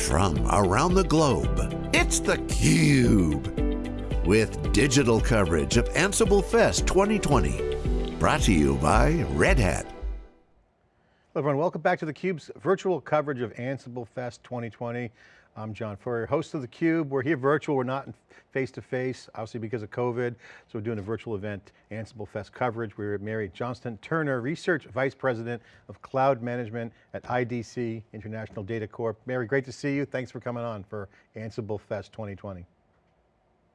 from around the globe. It's theCUBE, with digital coverage of Ansible Fest 2020. Brought to you by Red Hat. Hello everyone, welcome back to theCUBE's virtual coverage of Ansible Fest 2020. I'm John Furrier, host of theCUBE. We're here virtual, we're not face-to-face, -face, obviously because of COVID, so we're doing a virtual event, Ansible Fest coverage. We're at Mary Johnston Turner, Research Vice President of Cloud Management at IDC, International Data Corp. Mary, great to see you. Thanks for coming on for Ansible Fest 2020.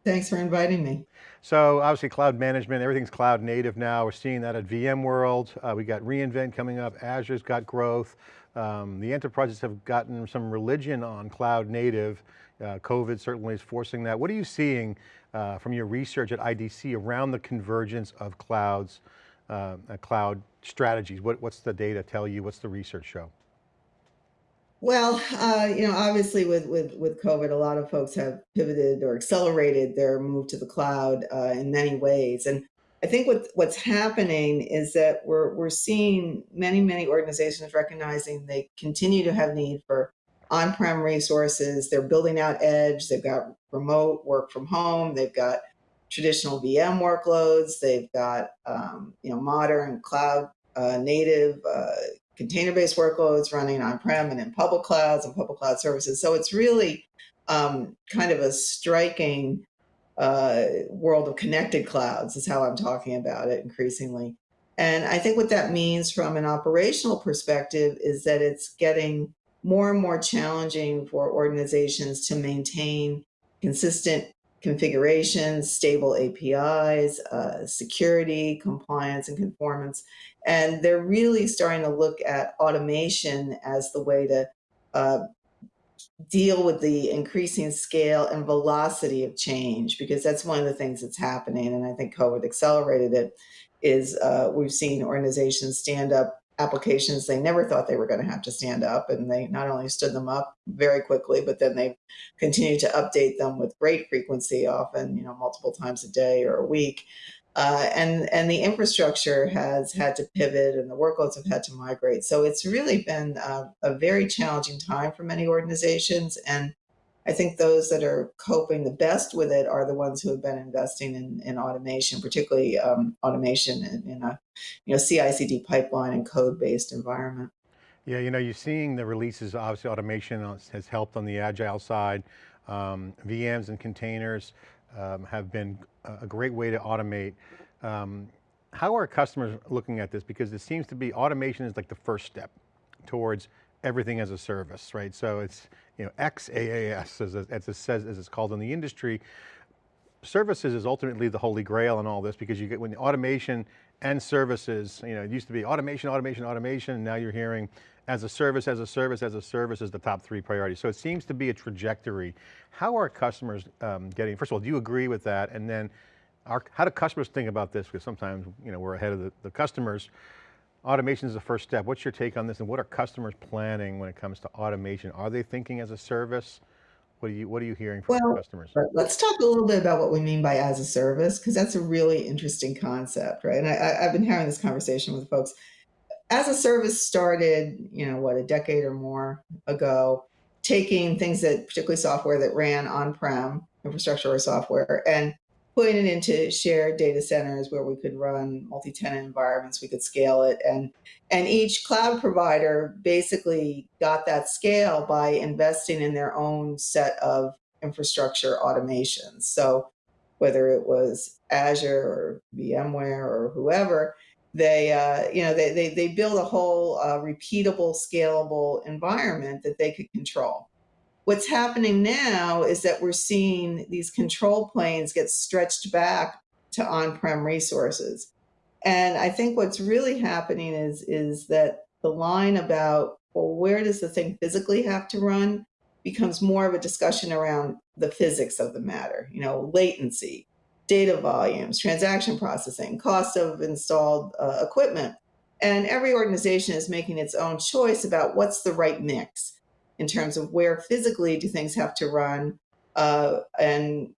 Thanks for inviting me. So obviously cloud management, everything's cloud native now. We're seeing that at VMworld. Uh, we got reInvent coming up. Azure's got growth. Um, the enterprises have gotten some religion on cloud native. Uh, COVID certainly is forcing that. What are you seeing uh, from your research at IDC around the convergence of clouds, uh, cloud strategies? What, what's the data tell you? What's the research show? Well, uh, you know, obviously with, with, with COVID, a lot of folks have pivoted or accelerated their move to the cloud uh, in many ways. And I think what, what's happening is that we're, we're seeing many, many organizations recognizing they continue to have need for on-prem resources. They're building out edge. They've got remote work from home. They've got traditional VM workloads. They've got, um, you know, modern cloud uh, native uh, container-based workloads running on-prem and in public clouds and public cloud services. So it's really um, kind of a striking uh, world of connected clouds is how I'm talking about it increasingly. And I think what that means from an operational perspective is that it's getting more and more challenging for organizations to maintain consistent configurations, stable APIs, uh, security, compliance, and conformance. And they're really starting to look at automation as the way to uh, deal with the increasing scale and velocity of change, because that's one of the things that's happening. And I think COVID accelerated it, is uh, we've seen organizations stand up applications they never thought they were going to have to stand up and they not only stood them up very quickly but then they continued to update them with great frequency often you know multiple times a day or a week. Uh, and and the infrastructure has had to pivot and the workloads have had to migrate. So it's really been a, a very challenging time for many organizations and I think those that are coping the best with it are the ones who have been investing in, in automation, particularly um, automation in, in, a you know CI/CD pipeline and code-based environment. Yeah, you know, you're seeing the releases. Obviously, automation has helped on the agile side. Um, VMs and containers um, have been a great way to automate. Um, how are customers looking at this? Because it seems to be automation is like the first step towards everything as a service, right? So it's you know XaaS as, as it says as it's called in the industry. Services is ultimately the holy grail in all this because you get when the automation and services, you know, it used to be automation, automation, automation, and now you're hearing as a service, as a service, as a service is the top three priorities. So it seems to be a trajectory. How are customers um, getting, first of all, do you agree with that? And then our, how do customers think about this? Because sometimes, you know, we're ahead of the, the customers. Automation is the first step. What's your take on this and what are customers planning when it comes to automation? Are they thinking as a service? What are you, what are you hearing from well, customers? Let's talk a little bit about what we mean by as a service, because that's a really interesting concept, right? And I, I've been having this conversation with folks. As a service started, you know, what, a decade or more ago, taking things that, particularly software that ran on-prem, infrastructure or software, and putting it into shared data centers where we could run multi-tenant environments, we could scale it. And, and each cloud provider basically got that scale by investing in their own set of infrastructure automations. So whether it was Azure or VMware or whoever, they, uh, you know, they, they, they build a whole uh, repeatable, scalable environment that they could control. What's happening now is that we're seeing these control planes get stretched back to on-prem resources. And I think what's really happening is, is that the line about, well, where does the thing physically have to run becomes more of a discussion around the physics of the matter, you know, latency, data volumes, transaction processing, cost of installed uh, equipment. And every organization is making its own choice about what's the right mix in terms of where physically do things have to run uh, and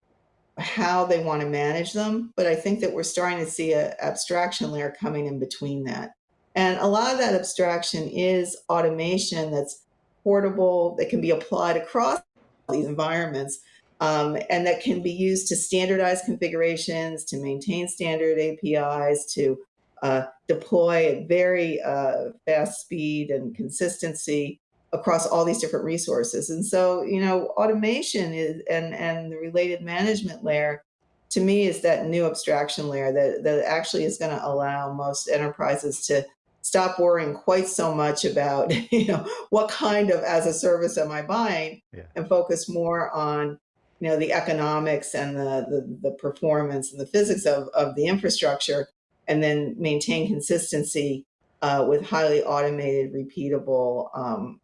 how they want to manage them. But I think that we're starting to see an abstraction layer coming in between that. And a lot of that abstraction is automation that's portable, that can be applied across these environments, um, and that can be used to standardize configurations, to maintain standard APIs, to uh, deploy at very uh, fast speed and consistency across all these different resources. And so, you know, automation is and and the related management layer to me is that new abstraction layer that, that actually is going to allow most enterprises to stop worrying quite so much about you know what kind of as a service am I buying Yeah. and focus more on you know the economics and the the, the performance and the physics of, of the infrastructure and then maintain consistency uh, with highly automated repeatable um,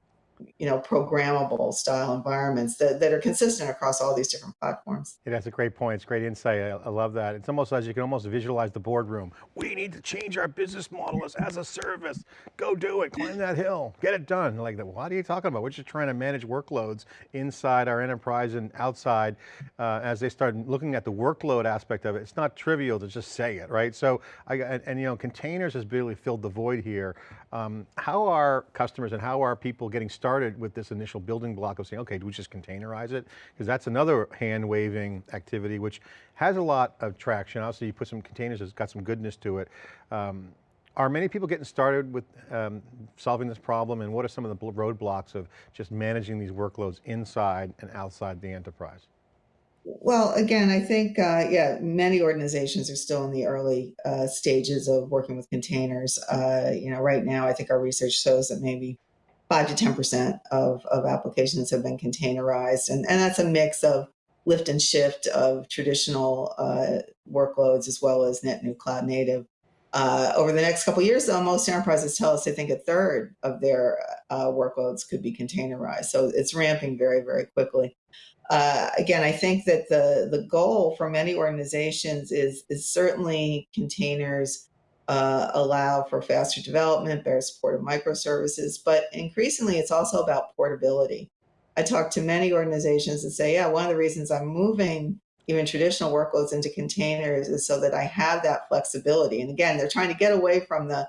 you know, programmable style environments that, that are consistent across all these different platforms. Yeah, that's a great point. It's great insight. I, I love that. It's almost as you can almost visualize the boardroom. We need to change our business model as, as a service. Go do it, climb that hill, get it done. Like, what are you talking about? We're just trying to manage workloads inside our enterprise and outside uh, as they start looking at the workload aspect of it. It's not trivial to just say it, right? So, I, and, and you know, containers has really filled the void here. Um, how are customers and how are people getting started with this initial building block of saying, okay, do we just containerize it? Because that's another hand waving activity, which has a lot of traction. Obviously you put some containers, it's got some goodness to it. Um, are many people getting started with um, solving this problem and what are some of the roadblocks of just managing these workloads inside and outside the enterprise? Well, again, I think, uh, yeah, many organizations are still in the early uh, stages of working with containers. Uh, you know, right now, I think our research shows that maybe five to 10% of, of applications have been containerized. And, and that's a mix of lift and shift of traditional uh, workloads as well as net new cloud native. Uh, over the next couple years, though, most enterprises tell us they think a third of their uh, workloads could be containerized. So it's ramping very, very quickly uh, again, I think that the the goal for many organizations is is certainly containers uh, allow for faster development, better support of microservices, but increasingly it's also about portability. I talk to many organizations that say, yeah, one of the reasons I'm moving even traditional workloads into containers is so that I have that flexibility. And again, they're trying to get away from the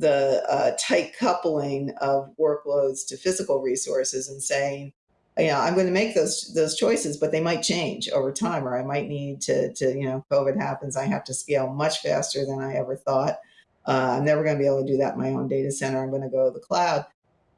the uh, tight coupling of workloads to physical resources and saying, you know, I'm going to make those those choices, but they might change over time, or I might need to to you know, COVID happens, I have to scale much faster than I ever thought. Uh, I'm never going to be able to do that in my own data center. I'm going to go to the cloud.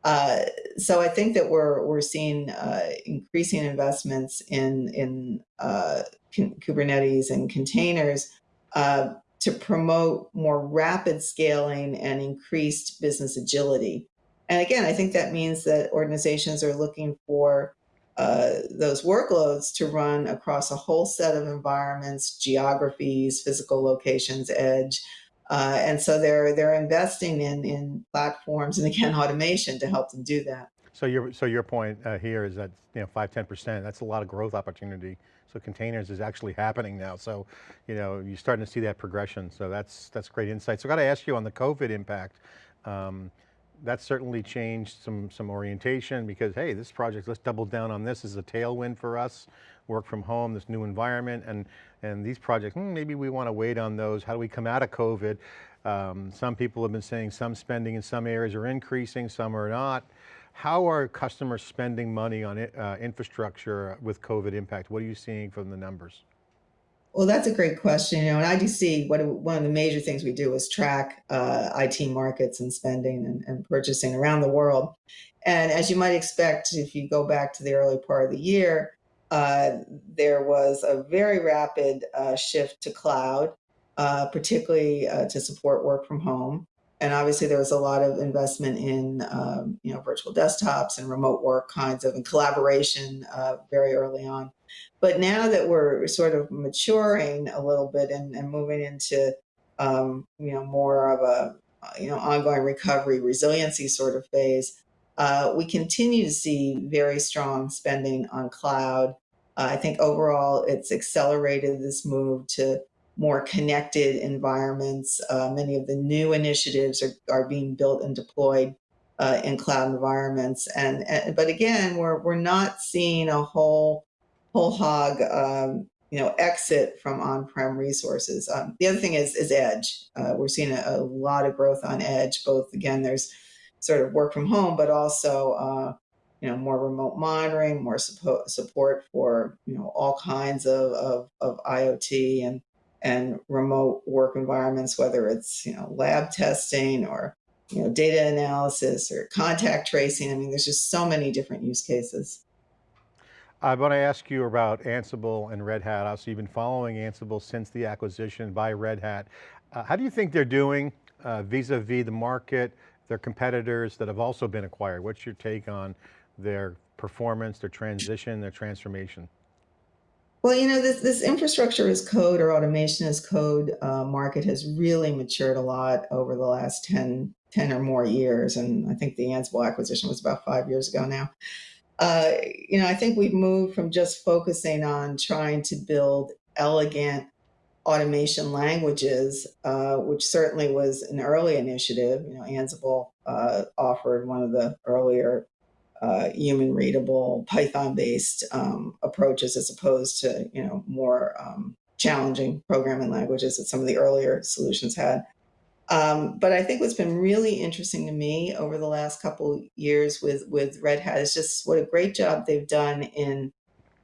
Uh, so I think that we're we're seeing uh, increasing investments in in uh, Kubernetes and containers uh, to promote more rapid scaling and increased business agility. And again, I think that means that organizations are looking for uh, those workloads to run across a whole set of environments, geographies, physical locations, edge. Uh, and so they're they're investing in in platforms and again automation to help them do that. So your so your point uh, here is that you know five ten percent that's a lot of growth opportunity. So containers is actually happening now. So you know you're starting to see that progression. So that's that's great insight. So I got to ask you on the COVID impact. Um, that certainly changed some, some orientation because, hey, this project, let's double down on this as a tailwind for us, work from home, this new environment, and, and these projects, hmm, maybe we want to wait on those. How do we come out of COVID? Um, some people have been saying some spending in some areas are increasing, some are not. How are customers spending money on uh, infrastructure with COVID impact? What are you seeing from the numbers? Well, that's a great question. You know, in IDC, what one of the major things we do is track uh, IT markets and spending and, and, purchasing around the world. And as you might expect, if you go back to the early part of the year, uh, there was a very rapid uh, shift to cloud, uh, particularly uh, to support work from home. And obviously, there was a lot of investment in um, you know virtual desktops and remote work kinds of and collaboration uh, very early on. But now that we're sort of maturing a little bit and, and moving into, um, you know, more of a, you know, ongoing recovery, resiliency sort of phase, uh, we continue to see very strong spending on cloud. Uh, I think overall it's accelerated this move to more connected environments. Uh, many of the new initiatives are, are being built and deployed uh, in cloud environments. And, and, but again, we're, we're not seeing a whole whole hog, um, you know, exit from on-prem resources. Um, the other thing is, is edge. Uh, we're seeing a, a, lot of growth on edge, both again, there's sort of work from home, but also uh, you know, more remote monitoring, more support support for you know all kinds of, of, of IoT and and remote work environments, whether it's you know lab testing or you know data analysis or contact tracing. I mean, there's just so many different use cases. I want to ask you about Ansible and Red Hat. Obviously, you've been following Ansible since the acquisition by Red Hat. Uh, how do you think they're doing uh, vis-a-vis -vis the market, their competitors that have also been acquired? What's your take on their performance, their transition, their transformation? Well, you know, this, this infrastructure as code or automation as code uh, market has really matured a lot over the last 10, 10 or more years. And I think the Ansible acquisition was about five years ago now. Uh, you know, I think we've moved from just focusing on trying to build elegant automation languages, uh, which certainly was an early initiative. You know, Ansible uh, offered one of the earlier uh, human readable Python based um, approaches as opposed to you know more um, challenging programming languages that some of the earlier solutions had. Um, but I think what's been really interesting to me over the last couple years with with Red Hat is just what a great job they've done in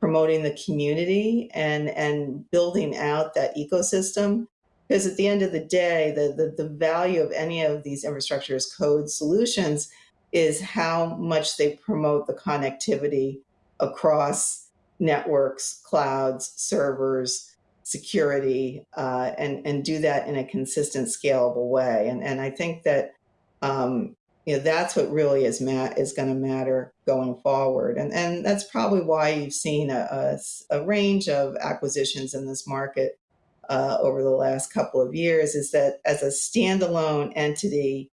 promoting the community and and building out that ecosystem. Because at the end of the day, the, the, the value of any of these infrastructure as code solutions is how much they promote the connectivity across networks, clouds, servers, security, uh, and, and do that in a consistent, scalable way. And, and I think that um, you know, that's what really is, ma- is going to matter going forward. And, and that's probably why you've seen a, a, a range of acquisitions in this market uh, over the last couple of years is that as a standalone entity,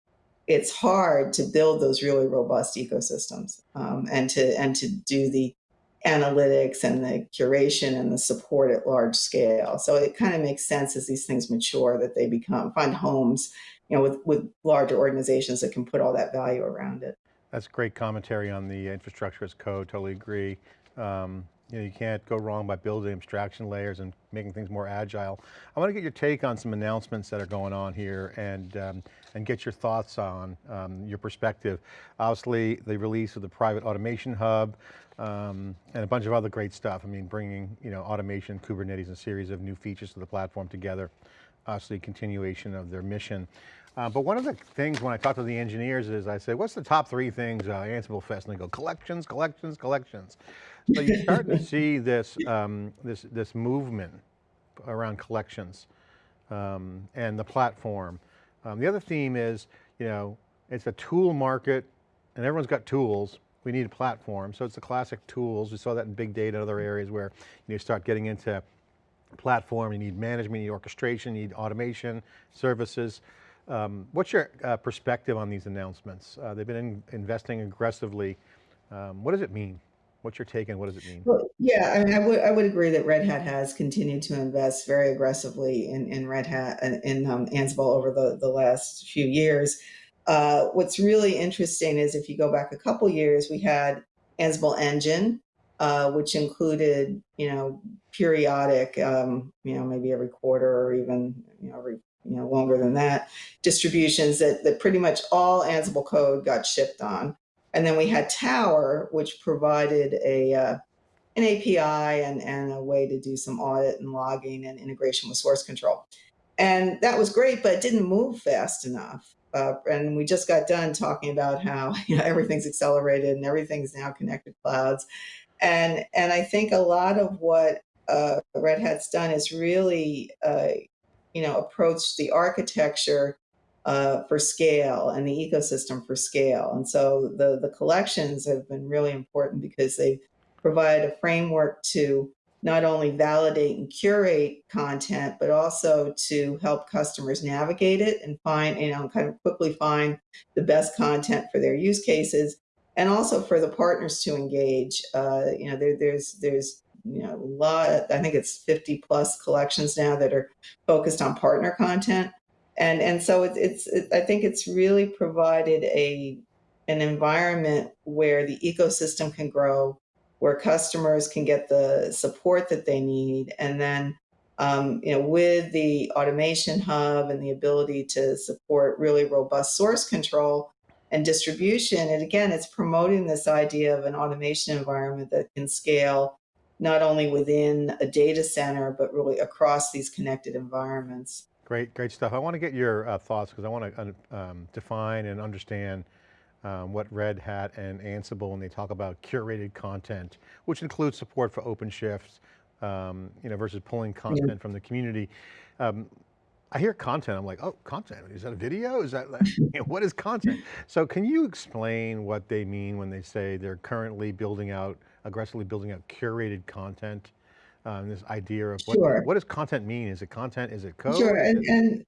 it's hard to build those really robust ecosystems um, and to and to do the analytics and the curation and the support at large scale. So it kind of makes sense as these things mature that they become find homes, you know, with with larger organizations that can put all that value around it. That's great commentary on the infrastructure as code. Totally agree. Um, you know, you can't go wrong by building abstraction layers and making things more agile. I want to get your take on some announcements that are going on here and, um, and get your thoughts on um, your perspective. Obviously, the release of the private automation hub um, and a bunch of other great stuff. I mean, bringing you know, automation, Kubernetes, and a series of new features to the platform together. Obviously, continuation of their mission. Uh, but one of the things when I talk to the engineers is I say, what's the top three things uh, Ansible Fest? And they go, collections, collections, collections. So you start to see this, um, this, this movement around collections um, and the platform. Um, the other theme is, you know, it's a tool market and everyone's got tools. We need a platform. So it's the classic tools. We saw that in big data and other areas where you start getting into platform, you need management, you need orchestration, you need automation, services. Um, what's your uh, perspective on these announcements? Uh, they've been in, investing aggressively. Um, what does it mean? What's your take and what does it mean? Well, yeah, I mean, I would I would agree that Red Hat has continued to invest very aggressively in, in Red Hat and in um, Ansible over the, the last few years. Uh, what's really interesting is if you go back a couple years, we had Ansible Engine, uh, which included, you know, periodic, um, you know, maybe every quarter or even, you know, every you know longer than that distributions that, that pretty much all ansible code got shipped on and then we had tower which provided a uh, an api and, and a way to do some audit and logging and integration with source control. And that was great but it didn't move fast enough uh, and we just got done talking about how you know everything's accelerated and everything's now connected clouds. And and i think a lot of what uh, red hat's done is really uh, you know, approached the architecture uh, for scale and the ecosystem for scale. And so the, the collections have been really important because they provide a framework to not only validate and curate content, but also to help customers navigate it and find, you know, kind of quickly find the best content for their use cases. And also for the partners to engage. Uh, you know, there, there's there's you know, a lot, I think it's 50 plus collections now that are focused on partner content. And, and so it's, it's it, I think it's really provided a, an environment where the ecosystem can grow, where customers can get the support that they need. And then, um, you know, with the automation hub and the ability to support really robust source control, and distribution. And again, it's promoting this idea of an automation environment that can scale not only within a data center, but really across these connected environments. Great, great stuff. I want to get your uh, thoughts because I want to um, define and understand um, what Red Hat and Ansible when they talk about curated content, which includes support for OpenShift, um, you know, versus pulling content yeah. from the community. Um, I hear content, I'm like, oh, content, is that a video? Is that, like, you know, what is content? So can you explain what they mean when they say they're currently building out, aggressively building out curated content? Um, this idea of what, Sure. what does content mean? Is it content? Is it code? Is And and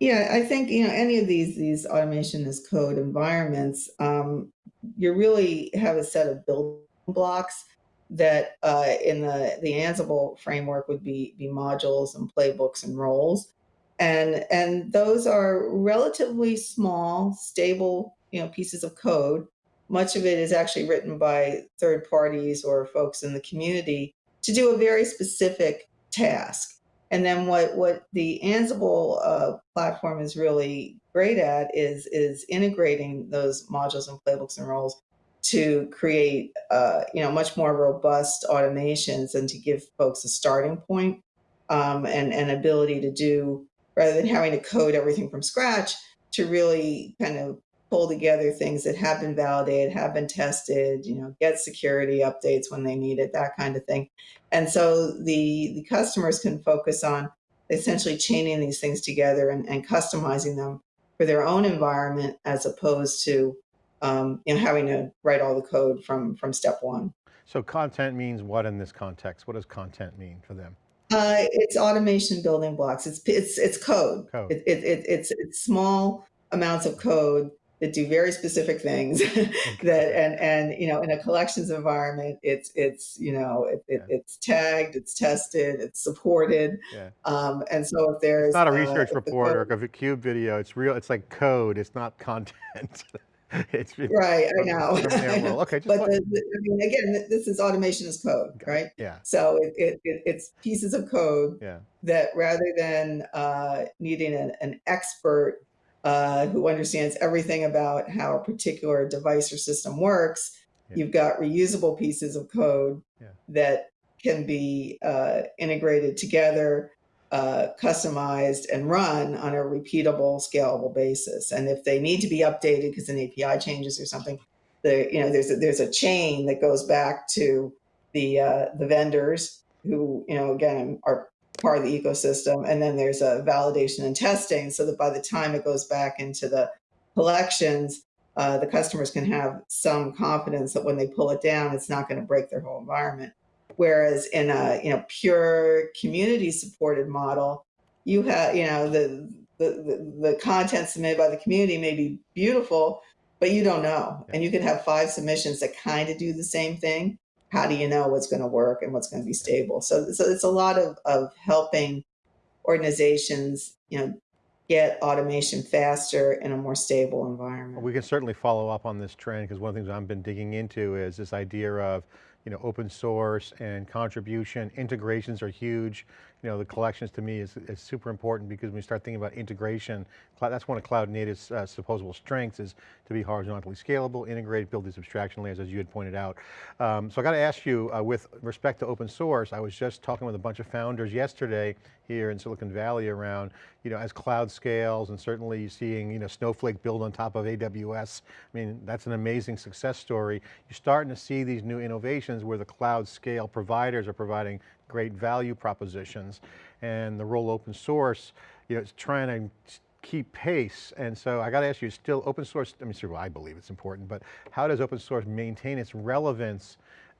yeah, I think, you know, any of these these automation as code environments, um, you really have a set of building blocks that uh, in the the Ansible framework would be be modules and playbooks and roles, and and those are relatively small, stable, you know, pieces of code. Much of it is actually written by third parties or folks in the community to do a very specific task. And then what what the Ansible uh, platform is really great at is is integrating those modules and playbooks and roles to create uh, you know much more robust automations and to give folks a starting point, um, and an ability to do rather than having to code everything from scratch to really kind of pull together things that have been validated, have been tested, you know, get security updates when they need it, that kind of thing. And so the the customers can focus on essentially chaining these things together and, and customizing them for their own environment as opposed to um, you know having to write all the code from from step one. so content means what in this context? What does content mean for them? Uh, it's automation building blocks. It's it's it's code. Code. It, it, it, it's it's small amounts of code that do very specific things that and and you know in a collections environment it's it's you know it, it, Yeah, it's tagged it's tested it's supported yeah. um, and so if It's there's not a uh, research the report or a cube video. It's real, it's like code. It's not content. It's it's right i know from. Okay, just but the, the, I mean, again this is automation is code right Yeah, so it, it, it it's pieces of code yeah, that rather than uh, needing an, an expert uh, who understands everything about how a particular device or system works, yeah, you've got reusable pieces of code yeah. that can be uh, integrated together, uh, customized, and run on a repeatable, scalable basis. And if they need to be updated because an API changes or something, the you know there's a, there's a chain that goes back to the uh, the vendors who you know again are part of the ecosystem, and then there's a validation and testing, so that by the time it goes back into the collections, uh, the customers can have some confidence that when they pull it down, it's not going to break their whole environment. Whereas in a you know pure community supported model, you have you know the the, the the content submitted by the community may be beautiful, but you don't know, and you could have five submissions that kind of do the same thing. How do you know what's going to work and what's going to be stable? So so it's a lot of of helping organizations you know get automation faster in a more stable environment. We can certainly follow up on this trend because one of the things I've been digging into is this idea of, you know, open source and contribution. Integrations are huge. You know, the collections to me is, is super important because when we start thinking about integration, that's one of cloud native's uh, supposable strengths is to be horizontally scalable, integrated, build these abstraction layers as you had pointed out. Um, so I got to ask you, uh, with respect to open source, I was just talking with a bunch of founders yesterday here in Silicon Valley around, you know, as cloud scales and certainly seeing, you know, Snowflake build on top of AWS. I mean, that's an amazing success story. You're starting to see these new innovations where the cloud scale providers are providing great value propositions and the role open source, you know, it's trying to keep pace. And so I got to ask you, still open source, I mean, I believe it's important, but how does open source maintain its relevance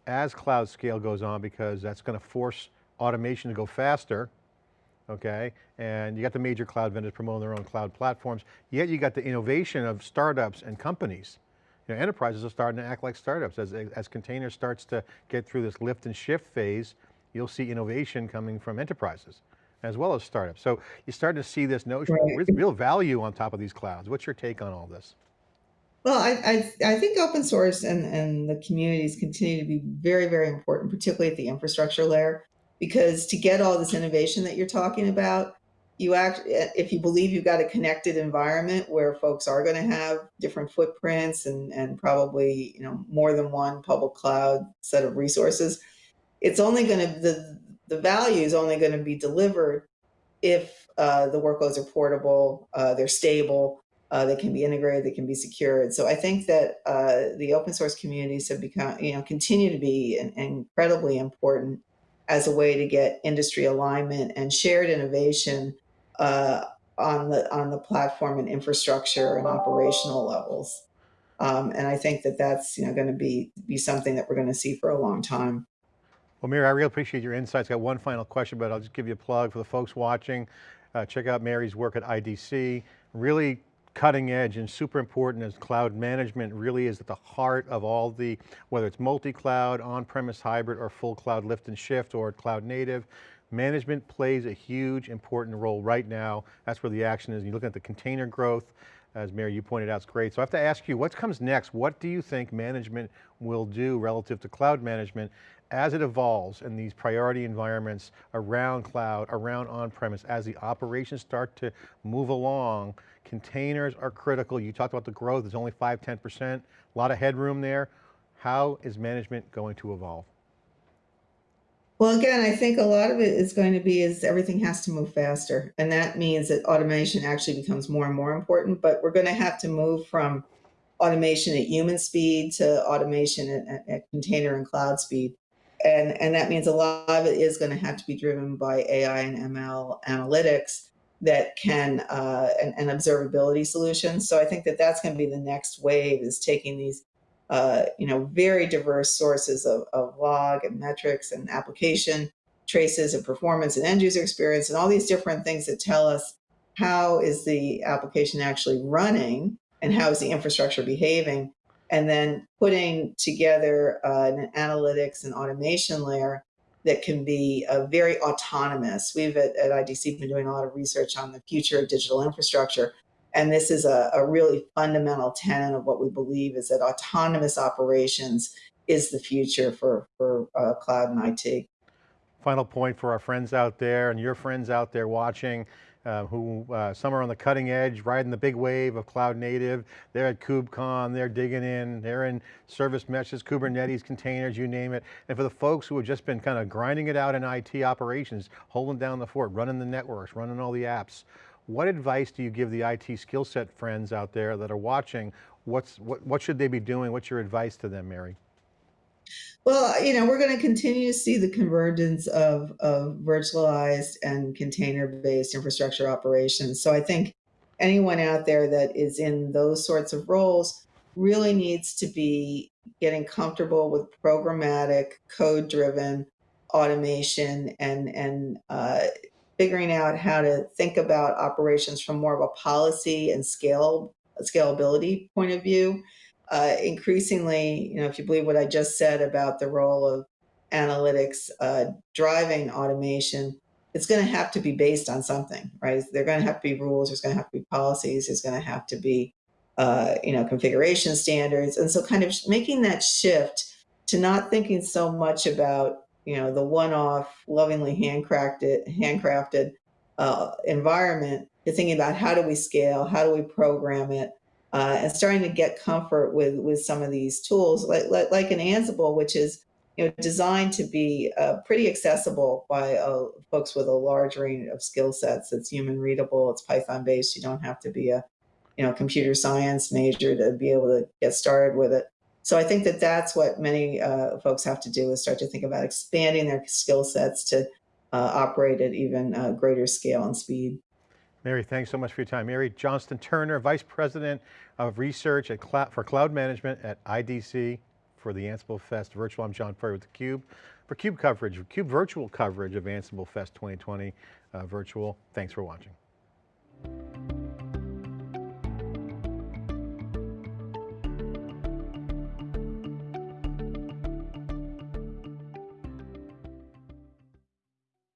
as cloud scale goes on? Because that's going to force automation to go faster, okay? And you got the major cloud vendors promoting their own cloud platforms, yet you got the innovation of startups and companies. You know, enterprises are starting to act like startups. As, as container starts to get through this lift and shift phase, you'll see innovation coming from enterprises as well as startups. So you start to see this notion of Right. real real value on top of these clouds. What's your take on all this? Well, I, I I think open source and and the communities continue to be very very important, particularly at the infrastructure layer, because to get all this innovation that you're talking about, you act, if you believe you've got a connected environment where folks are going to have different footprints and, and probably, you know, more than one public cloud set of resources, it's only going to, the, the value is only going to be delivered if uh, the workloads are portable, uh, they're stable, uh, they can be integrated, they can be secured. So I think that uh, the open source communities have become, you know, continue to be an, incredibly important as a way to get industry alignment and shared innovation uh, on the on the platform and infrastructure and operational levels. Um, and I think that that's you know going to be be something that we're going to see for a long time. Well, Mary, I really appreciate your insights. Got one final question, but I'll just give you a plug for the folks watching. Uh, check out Mary's work at IDC. Really cutting edge and super important as cloud management really is at the heart of all the, whether it's multi-cloud, on-premise hybrid, or full cloud lift and shift, or cloud native. Management plays a huge important role right now. That's where the action is. You look at the container growth, as Mary, you pointed out, it's great. So I have to ask you, what comes next? What do you think management will do relative to cloud management as it evolves in these priority environments around cloud, around on-premise, as the operations start to move along, containers are critical. You talked about the growth, it's only 5, 10%, a lot of headroom there. How is management going to evolve? Well, again, I think a lot of it is going to be is everything has to move faster. And that means that automation actually becomes more and more important, but we're going to have to move from automation at human speed to automation at, at, container and cloud speed. And, and that means a lot of it is going to have to be driven by AI and ML analytics that can, uh, and, and observability solutions. So I think that that's going to be the next wave is taking these uh, you know, very diverse sources of, of log and metrics and application traces and performance and end user experience and all these different things that tell us how is the application actually running and how is the infrastructure behaving and then putting together uh, an analytics and automation layer that can be uh, very autonomous. We've at, at IDC been doing a lot of research on the future of digital infrastructure and this is a, a really fundamental tenet of what we believe is that autonomous operations is the future for, for uh, cloud and IT. Final point for our friends out there and your friends out there watching, uh, who uh, some are on the cutting edge, riding the big wave of cloud native. They're at KubeCon, they're digging in, they're in service meshes, Kubernetes, containers, you name it. And for the folks who have just been kind of grinding it out in IT operations, holding down the fort, running the networks, running all the apps, what advice do you give the IT skill set friends out there that are watching? What's, what, what should they be doing? What's your advice to them, Mary? Well, you know, we're going to continue to see the convergence of, of virtualized and container-based infrastructure operations. So I think anyone out there that is in those sorts of roles really needs to be getting comfortable with programmatic, code-driven automation and and uh, figuring out how to think about operations from more of a policy and scale scalability point of view. Uh, increasingly, you know, if you believe what I just said about the role of analytics uh, driving automation, it's going to have to be based on something, right? There are going to have to be rules. There's going to have to be policies. There's going to have to be, uh, you know, configuration standards. And so kind of making that shift to not thinking so much about you know, the one-off, lovingly handcrafted, handcrafted uh, environment, you're thinking about how do we scale, how do we program it, uh, and starting to get comfort with with some of these tools, like like, like an Ansible, which is you know designed to be uh, pretty accessible by uh, folks with a large range of skill sets. It's human readable, it's Python based. You don't have to be a you know computer science major to be able to get started with it. So I think that that's what many uh, folks have to do is start to think about expanding their skill sets to uh, operate at even uh, greater scale and speed. Mary, thanks so much for your time. Mary Johnston Turner, Vice President of Research for Cloud Management at IDC for the Ansible Fest Virtual. I'm John Furrier with theCUBE. For CUBE coverage, CUBE virtual coverage of Ansible Fest 2020 uh, virtual. Thanks for watching.